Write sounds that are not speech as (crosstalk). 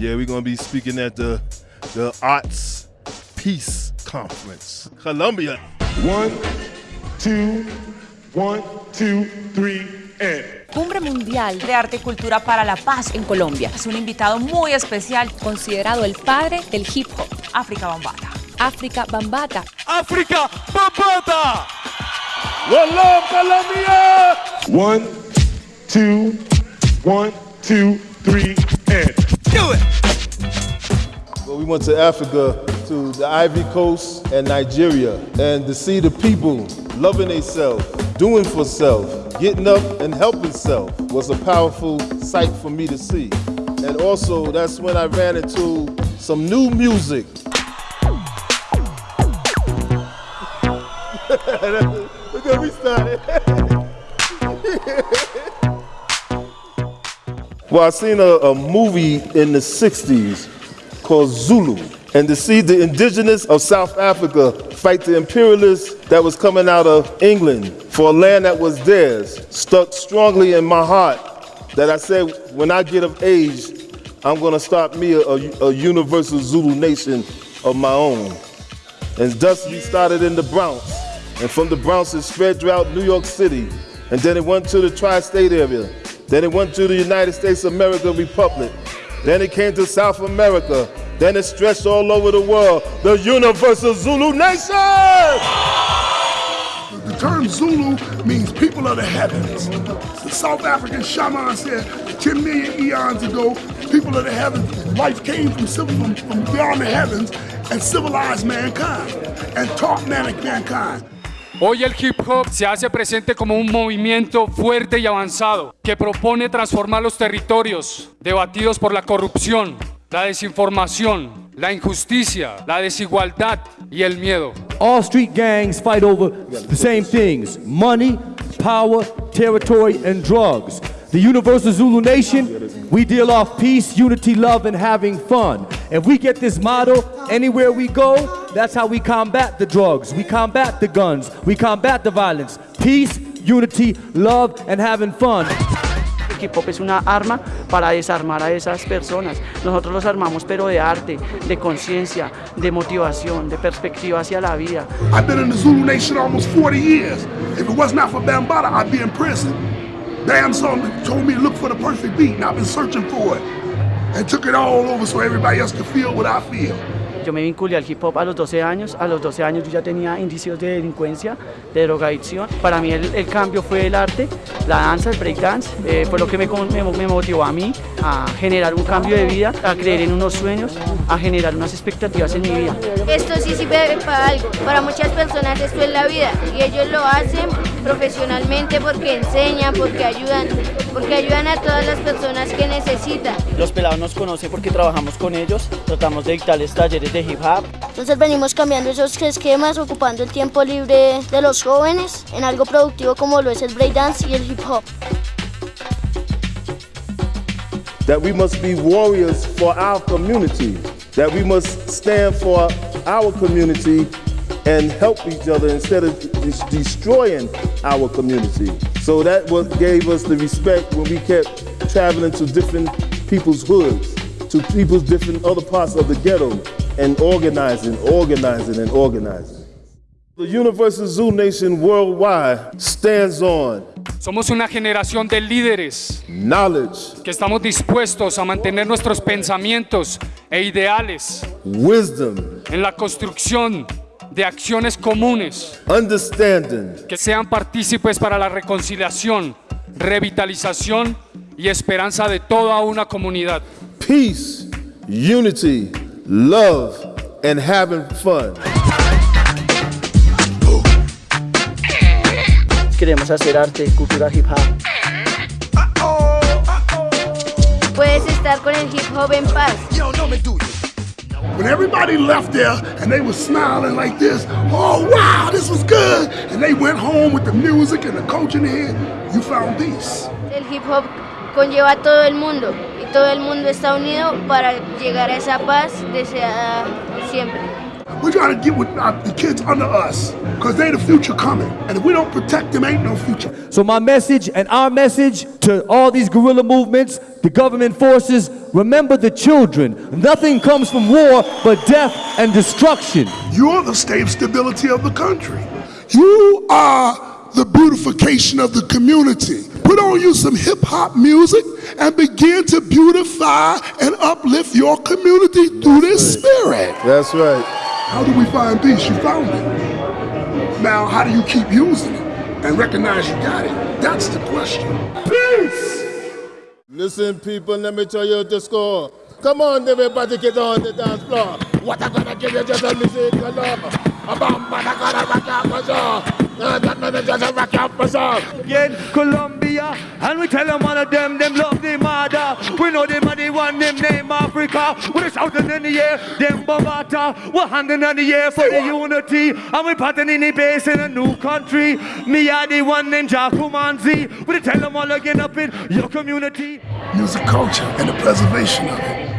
Yeah, we're gonna be speaking at the the Arts Peace Conference, Colombia. One, two, one, two, three, and. Cumbre Mundial de Arte y Cultura para la Paz en Colombia. Es un invitado muy especial, considerado el padre del hip hop, África Bambata. África Bambata. África Bambata. One love, Colombia! One, two, one, two, three. Do it. Well, we went to Africa, to the Ivory Coast and Nigeria, and to see the people loving themselves, doing for self, getting up and helping self was a powerful sight for me to see. And also, that's when I ran into some new music. (laughs) Look at we started. (laughs) well, I seen a, a movie in the 60s called Zulu. And to see the indigenous of South Africa fight the imperialists that was coming out of England for a land that was theirs stuck strongly in my heart that I said, when I get of age, I'm gonna start me a, a, a universal Zulu nation of my own. And thus we started in the Bronx. And from the Bronx it spread throughout New York City. And then it went to the tri-state area. Then it went to the United States of America Republic. Then it came to South America. Then it stretched all over the world. The universal Zulu nation! The term Zulu means people of the heavens. The South African shaman said 10 million eons ago, people of the heavens, life came from, from, from beyond the heavens and civilized mankind and taught mankind. Hoy el hip hop se hace presente como un movimiento fuerte y avanzado que propone transformar los territorios debatidos por la corrupción, la desinformación, la injusticia, la desigualdad y el miedo. All street gangs fight over the same things money, power, territory, and drugs. The Universal Zulu Nation, we deal off peace, unity, love, and having fun. If we get this motto anywhere we go, that's how we combat the drugs, we combat the guns, we combat the violence. Peace, unity, love, and having fun. Hip hop es una arma para desarmar a esas personas. Nosotros los armamos pero de arte, de conciencia, de motivación, de perspectiva hacia la vida. I've been in the Zulu Nation almost 40 years. If it was not for Bambaataa, I'd be in prison. Bam song told me to look for the perfect beat, and I've been searching for it. And took it all over so everybody else could feel what I feel. Yo me vinculé al hip hop a los 12 años, a los 12 años yo ya tenía indicios de delincuencia, de drogadicción. Para mí el, el cambio fue el arte, la danza, el breakdance, eh, fue lo que me, me, me, motivó a mí a generar un cambio de vida, a creer en unos sueños, a generar unas expectativas en mi vida. Esto sí sirve para algo, para muchas personas esto es la vida y ellos lo hacen profesionalmente porque enseñan, porque ayudan, porque ayudan a todas las personas que necesitan. Los pelados nos conocen porque trabajamos con ellos, tratamos de dictarles talleres de hip hop. Entonces venimos cambiando esos esquemas, ocupando el tiempo libre de los jóvenes en algo productivo como lo es el breakdance y el hip hop. That we must be warriors for our community. That we must stand for our community and help each other instead of destroying our community. So that what gave us the respect when we kept traveling to different people's hoods, to people's different other parts of the ghetto, and organizing, organizing, and organizing. The Universal Zulu Nation worldwide stands on Somos una generación de líderes knowledge, que estamos dispuestos a mantener nuestros pensamientos e ideales wisdom, en la construcción de acciones comunes understanding, que sean partícipes para la reconciliación, revitalización y esperanza de toda una comunidad. peace, unity, love, and having fun. Queremos hacer arte, cultura hip hop. Puedes estar con el hip hop en paz. When everybody left there and they were smiling like this, oh wow, this was good, and they went home with the music and the coach in you found peace. El hip hop conlleva a todo el mundo y todo el mundo está unido para llegar a esa paz deseada siempre. We gotta get with our, the kids under us, cause they the future coming. And if we don't protect them, ain't no future. So my message and our message to all these guerrilla movements, the government forces, remember the children. Nothing comes from war but death and destruction. You're the state stability of the country. You are the beautification of the community. Put on you some hip hop music and begin to beautify and uplift your community through this spirit. That's right. How do we find peace? You found it. Now, how do you keep using it and recognize you got it? That's the question. Peace! Listen, people, let me tell you the score. Come on, everybody, get on the dance floor. What I'm gonna give you just a music, you know. A bomb, but I gotta rock out my jaw. That man just rock out my jaw. Again, Colombia, and we tell them all of them, them love Africa. We're shouting in the air, them Bogota. We're handing in the air for the unity. And we patting in the base in a new country. Me are the one named Jakumanzi. We tell them all again up in your community. Music culture and the preservation of it.